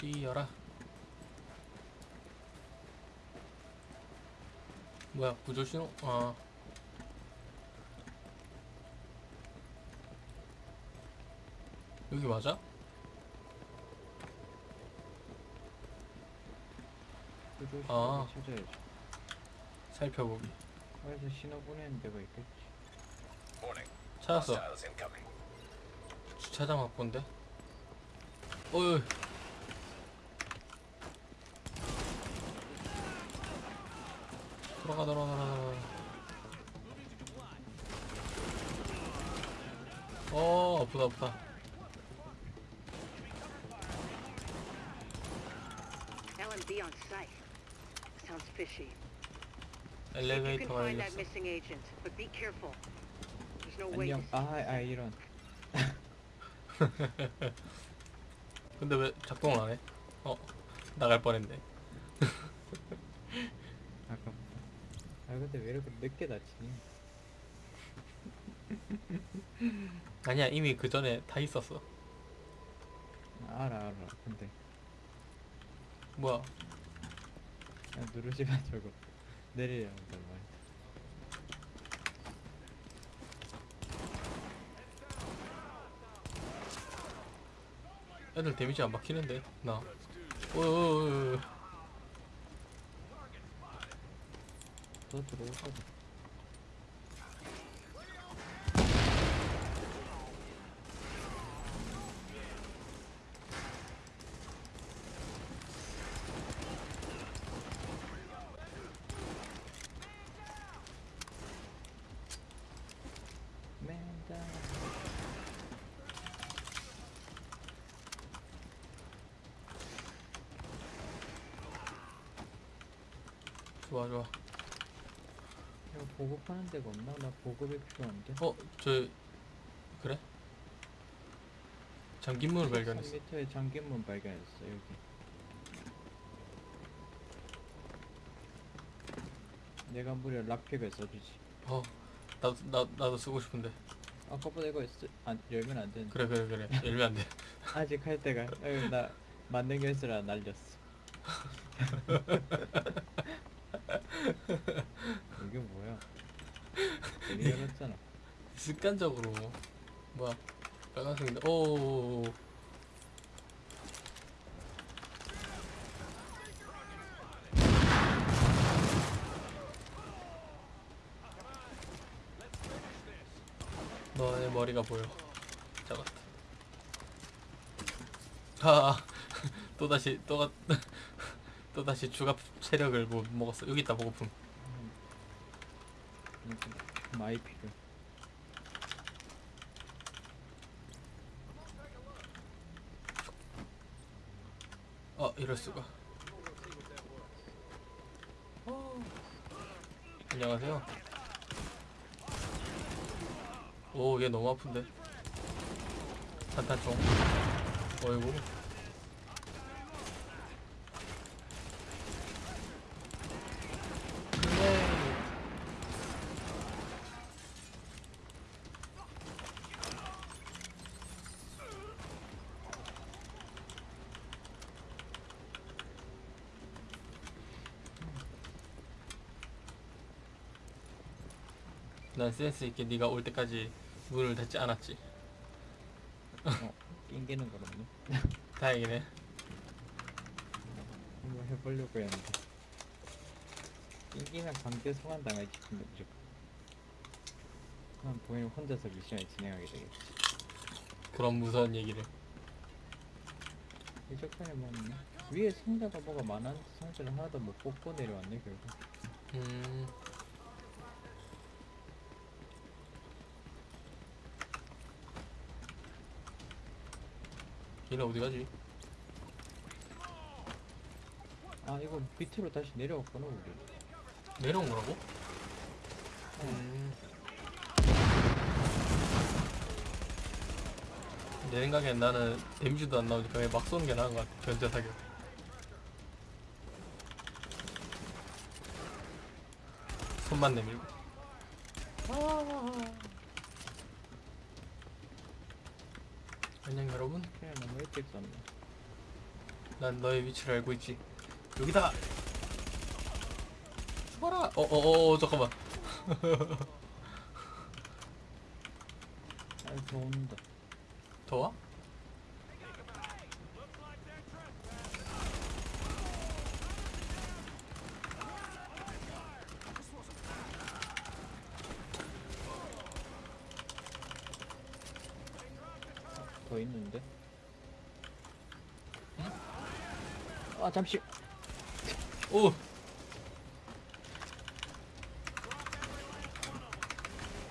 뛰어라 뭐야 구조신호? 아 여기 맞아? 아. 신호 찾아야지. 살펴보기 어디서 신호 보내는 데가 있겠지. 찾았어. 주차장 확보인데? 어이 돌아가 돌아가 돌아가 어 아프다 아프다 LMB on site. Sounds fishy. No way. 안녕. to- 아, 아 이런. 근데 왜 작동을 안 해? 어 나갈 뻔했네. 아 근데 왜 이렇게 늦게 다치니? 아니야 이미 그 전에 다 있었어 알아 알아. 근데 뭐야 그냥 누르지 마 저거. 내리라는 걸 말. 애들 데미지 안 박히는데 나 어어어어 너 들어오거든. 맨다. 좋아 좋아 이거 보급하는 데가 없나? 나 보급이 필요한데. 어 저 그래? 잠긴 문을 발견했어 3m의 잠긴문 발견했어 여기. 내가 무려 락픽을 써주지. 어 나도 나, 나도 쓰고 싶은데 아까보다 이거 쓰, 안, 열면 안 되는데. 그래 그래 그래 열면 안돼 아직 할 때가 어휴, 나 만능 연수라 날렸어. 이게 뭐야? 되게 열었잖아. 습관적으로 뭐야 빨간색인데. 오 너의 머리가 보여. 잡았다 아 또 다시 또가 또다시 추가 체력을 못 먹었어. 여기 있다 보고품 필요. 어 이럴 수가. 안녕하세요. 오 얘 너무 아픈데. 산탄총. 어이구. 그래. 난 센스 있게 네가 올 때까지 문을 닫지 않았지. 어, 낑기는 건 없네. 다행이네. 한번 해보려고 했는데. 낑기면 강제 소환 당할지 근데 무조건. 난 보이는 혼자서 미션을 진행하게 되겠지. 그런 무서운 얘기를. 이 적당히 뭐 위에 상자가 뭐가 많았는데 상자를 하나도 못 뽑고 내려왔네 결국. 음. 얘네 어디 가지? 아 이거 밑으로 다시 내려왔구나 우리. 내려온 거라고? 음. 내 생각엔 나는 데미지도 안 나오니까 그냥 막 쏘는 게 나은 것 같아. 견제 사격. 손만 내밀고. 안녕 여러분. 그냥 너무 일찍 썼네. 난 너의 위치를 알고 있지. 여기다. 죽어라. 어어어 잠깐만. 아 더운다 더워? 더 있는데 아 잠시 오.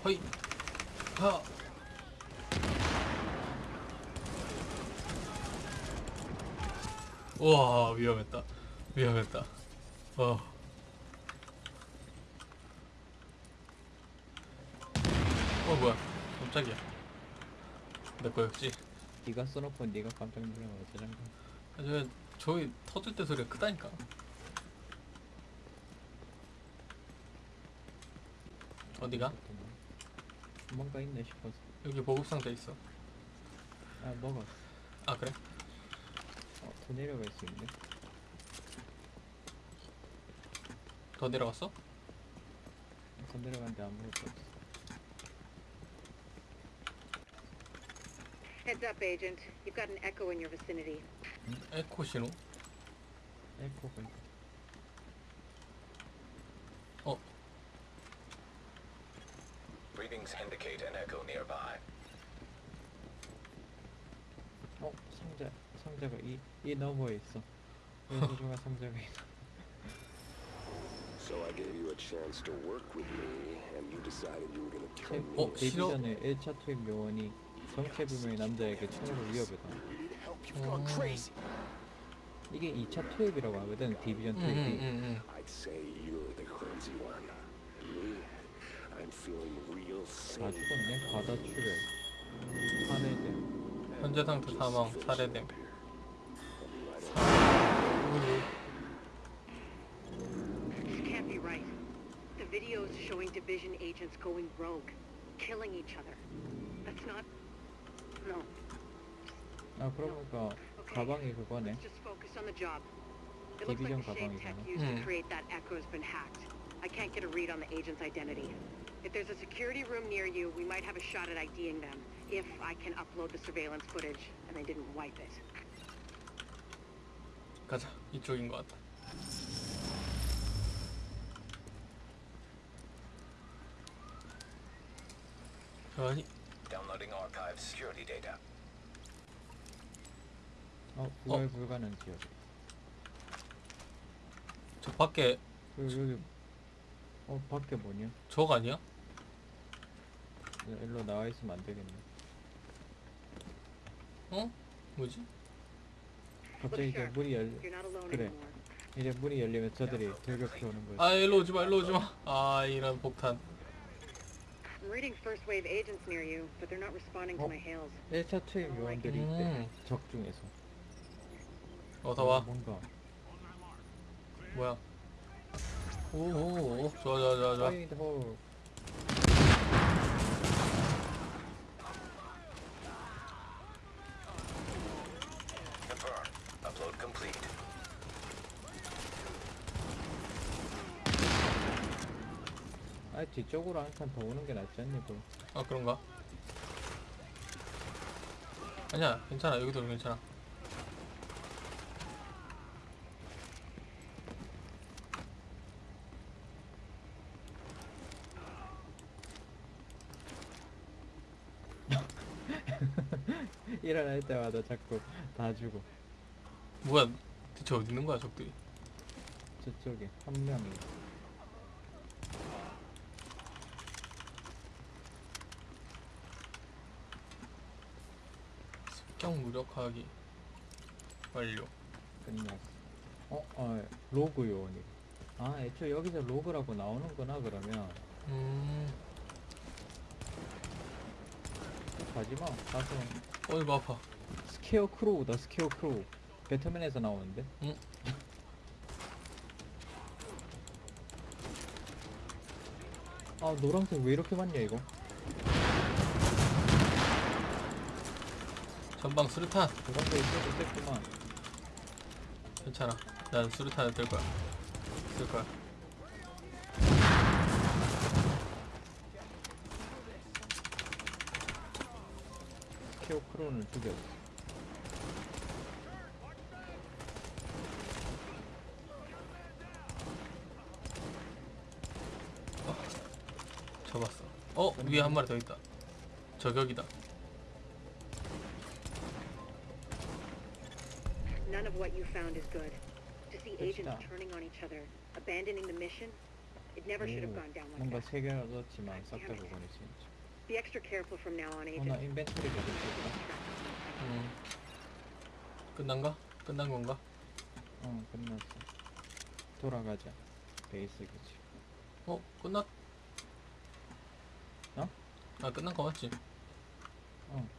허이. 하. 와 위험했다. 위험했다. 어. 어 뭐야? 깜짝이야. 내 거 였지. 네가 써놓고 네가 깜짝 놀라면 어쩌장가 아, 저 저기 터질 때 소리가 크다니까. 어디가? 뭔가 있네 싶어서 여기 보급 상자 있어. 아 먹었어 아 그래? 어, 더 내려갈 수 있네 더 내려갔어? 더 내려갔는데 아무것도 없어 Heads up, Agent. You've got an echo in your vicinity. 음, 에코 신호? 에코가 있다 어, Readings indicate an echo nearby. 어 상자 상자가 이, 이 너머에 있어 왜 소중한 상자가 있어 So I gave you a chance to work with me, and you decided you were going to turn me 어, in. 데뷔 싫어? 전에 1차 투입 요원이 남자에게 총으로 We need help. You've gone crazy. 이게 2차 투입이라고 하거든 디비전 응, 투입이 feeling real 다 sane. 죽었네 바다 출혈 응. 현재 상태 사망, 살해됨. This can't be right. The videos showing division agents going rogue, killing each other. That's not. No. 아 그러니까 Okay. 가방이 그거네 Let's just focus on the job. It looks like Division the shade tech 가방이잖아. used to 음. create that echo's been hacked. I can't get a read on the agent's identity. If there's a security room near you, we might have a shot at IDing them. If I can upload the surveillance footage and they didn't wipe it. 가자. 이쪽인 것 같다. 아니, Downloading archive security data. 어 구할 불가능 지역 저 밖에 그 여기 어 밖에 뭐냐 적 아니야? 야, 일로 나와 있으면 안 되겠네 어? 뭐지? 갑자기 이제. 문이 열 You're not alone 그래. anymore. 이제 문이 열리면 저들이 돌격해 오는 거지 아, 일로 오지 마, 일로 오지 마. 아, 이런 폭탄. I'm reading first wave agents near you, but they're not responding to Oh. my hails. 1차 투입 요원들이 있대 음. 적 중에서 어서 와. 뭔가 뭐야? 오오오. 좋아, 좋아, 좋아, 좋아. 파이드 뒤쪽으로 한 칸 더 오는 게 낫지 않니 뭐 아, 그런가? 아니야, 괜찮아. 여기도 괜찮아. 일어날 때마다 자꾸 다 주고 뭐야? 대체 어디 있는 거야, 적들이? 저쪽에 한 명이 습격 무력화하기 완료. 끝났어 어? 어 rogue 요원이 아 애초에 여기서 rogue라고 나오는구나 그러면 음, 가지마 가서 어이구 아파. Scarecrow다 Scarecrow 배트맨에서 나오는데 응? 아 노란색 왜 이렇게 많냐 이거 전방 수류탄. 노란색 있어도 셌구만 괜찮아. 난 수류탄을 들 거야. 쓸 거야. 케오 크론을 죽였어. 잡았어. 어 위에 한 마리 더 있다. 저격이다. What you found is good. To see agents turning on each other, abandoning the mission, it never should have 오, gone down like 뭔가 that. 세 개가 넣었지만 싹다 그거네 진짜. Be extra careful from now on, 어, 나 agent. 인벤토리가 됐을까? 음. 끝난가? 끝난 건가? 어, 끝났어. 돌아가자. 베이스 기지. 어 끝났? 어? 아 끝난 거 맞지? 어.